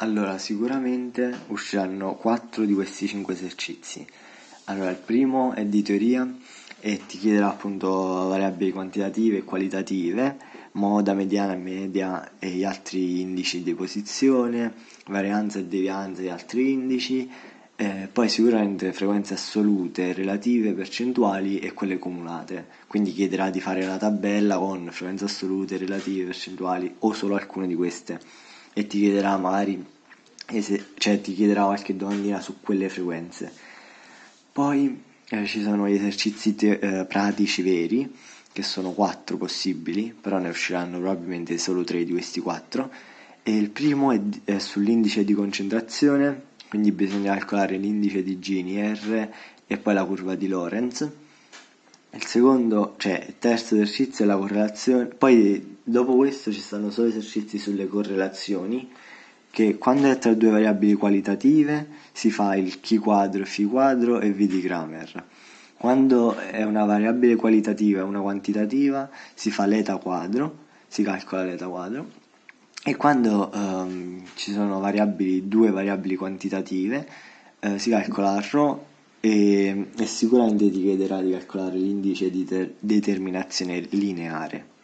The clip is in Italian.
Allora, sicuramente usciranno 4 di questi 5 esercizi. Allora, il primo è di teoria e ti chiederà appunto variabili quantitative e qualitative, moda, mediana, media e gli altri indici di posizione, varianza e devianza e altri indici, eh, poi sicuramente frequenze assolute, relative, percentuali e quelle cumulate. Quindi chiederà di fare la tabella con frequenze assolute, relative, percentuali o solo alcune di queste e ti chiederà magari cioè ti chiederà qualche domandina su quelle frequenze. Poi eh, ci sono gli esercizi te- eh, pratici veri, che sono quattro possibili, però ne usciranno probabilmente solo tre di questi quattro. E il primo è, è sull'indice di concentrazione, quindi bisogna calcolare l'indice di Gini R e poi la curva di Lorenz. Il secondo, cioè il terzo esercizio è la correlazione, poi dopo questo ci stanno solo esercizi sulle correlazioni che quando è tra due variabili qualitative si fa il chi quadro, φ quadro e v di Kramer. Quando è una variabile qualitativa e una quantitativa si fa l'eta quadro, si calcola l'eta quadro. E quando um, ci sono variabili, due variabili quantitative eh, si calcola ρ e, e sicuramente ti chiederà di calcolare l'indice di determinazione lineare.